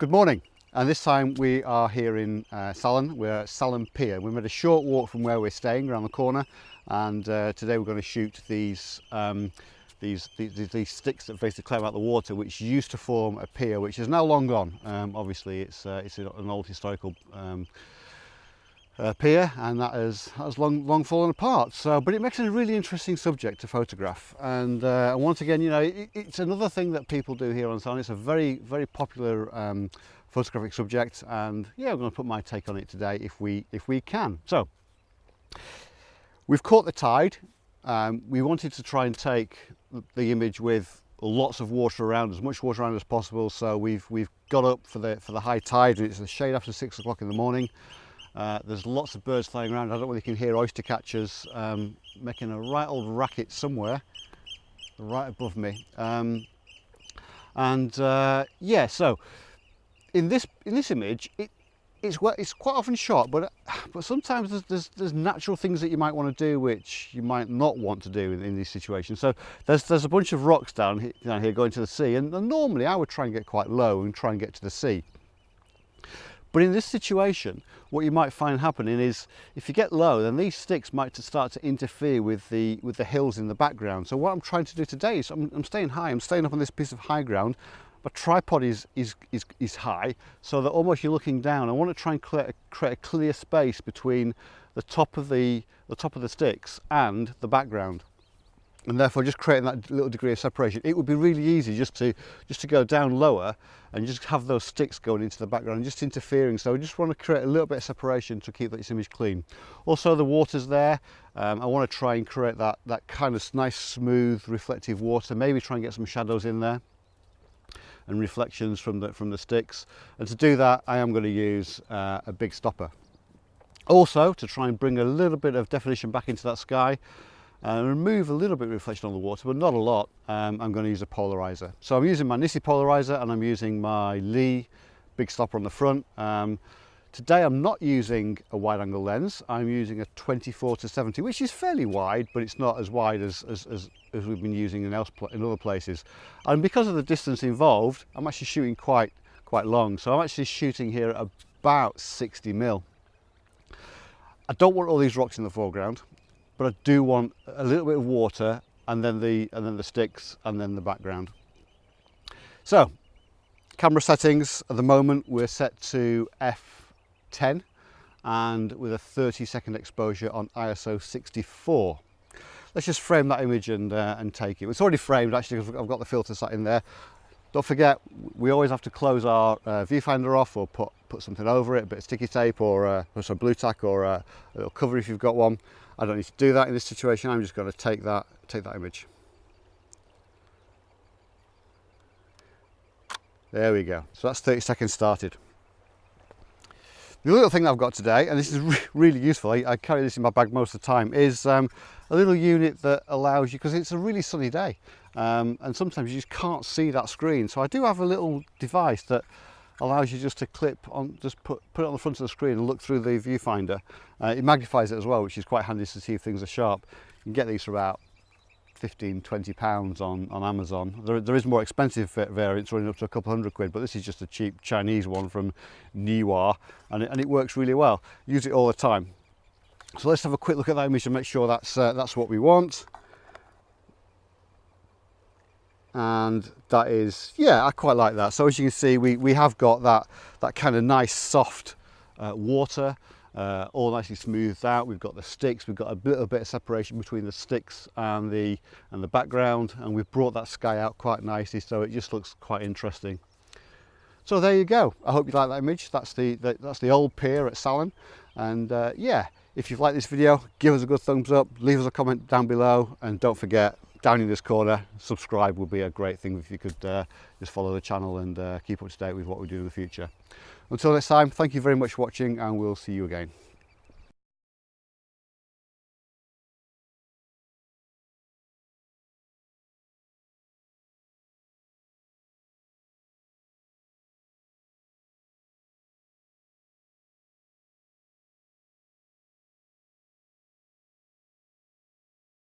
Good morning and this time we are here in uh, Salen, we're at Salen Pier. We made a short walk from where we're staying around the corner and uh, today we're going to shoot these, um, these, these, these, sticks that basically climb out the water which used to form a pier which is now long gone. Um, obviously it's, uh, it's an old historical um, uh, pier and that has, has long, long fallen apart. So, but it makes it a really interesting subject to photograph. And, uh, once again, you know, it, it's another thing that people do here on Salen. It's a very, very popular um, photographic subject. And yeah, I'm going to put my take on it today if we, if we can. So, we've caught the tide. Um, we wanted to try and take the image with lots of water around, as much water around as possible. So we've, we've got up for the, for the high tide and it's the shade after six o'clock in the morning. Uh, there's lots of birds flying around. I don't know whether you can hear oyster catchers um, making a right old racket somewhere, right above me. Um, and uh, yeah, so in this in this image, it, it's it's quite often shot, but but sometimes there's, there's, there's natural things that you might want to do which you might not want to do in, in these situations. So there's there's a bunch of rocks down here, down here going to the sea, and, and normally I would try and get quite low and try and get to the sea. But in this situation, what you might find happening is if you get low, then these sticks might start to interfere with the, with the hills in the background. So what I'm trying to do today is I'm, I'm staying high, I'm staying up on this piece of high ground. My tripod is, is, is, is high, so that almost you're looking down. I want to try and create a, create a clear space between the top of the, the top of the sticks and the background and therefore just creating that little degree of separation. It would be really easy just to just to go down lower and just have those sticks going into the background just interfering. So I just want to create a little bit of separation to keep this image clean. Also the water's there. Um, I want to try and create that, that kind of nice, smooth, reflective water. Maybe try and get some shadows in there and reflections from the, from the sticks. And to do that, I am going to use uh, a big stopper. Also, to try and bring a little bit of definition back into that sky, and remove a little bit of reflection on the water, but not a lot. Um, I'm going to use a polarizer. So I'm using my NiSi polarizer and I'm using my Lee big stopper on the front. Um, today I'm not using a wide angle lens. I'm using a 24 to 70, which is fairly wide, but it's not as wide as, as, as, as we've been using in, else, in other places. And because of the distance involved, I'm actually shooting quite, quite long. So I'm actually shooting here at about 60 mil. I don't want all these rocks in the foreground but I do want a little bit of water and then the and then the sticks and then the background. So camera settings at the moment we're set to f10 and with a 30 second exposure on ISO 64. Let's just frame that image and, uh, and take it. It's already framed actually because I've got the filter set in there. Don't forget, we always have to close our uh, viewfinder off or put, put something over it, a bit of sticky tape or, uh, or some Blu Tack or uh, a little cover if you've got one. I don't need to do that in this situation. I'm just going to take that, take that image. There we go. So that's 30 seconds started. The little thing I've got today, and this is re really useful, I, I, carry this in my bag most of the time, is um, a little unit that allows you, because it's a really sunny day, um, and sometimes you just can't see that screen. So I do have a little device that allows you just to clip on, just put, put it on the front of the screen and look through the viewfinder. Uh, it magnifies it as well, which is quite handy to see if things are sharp. You can get these for about 15, 20 pounds on, on Amazon. There, there is more expensive variants running up to a couple hundred quid, but this is just a cheap Chinese one from Neewer and it, and it works really well. Use it all the time. So let's have a quick look at that image and make sure that's, uh, that's what we want and that is yeah I quite like that so as you can see we we have got that that kind of nice soft uh, water uh, all nicely smoothed out. We've got the sticks. We've got a little bit of separation between the sticks and the and the background and we've brought that sky out quite nicely so it just looks quite interesting. So there you go. I hope you like that image. That's the, the that's the old pier at Salen and uh, yeah if you've liked this video give us a good thumbs up leave us a comment down below and don't forget down in this corner subscribe would be a great thing if you could uh, just follow the channel and uh, keep up to date with what we do in the future Until next time, thank you very much for watching and we'll see you again.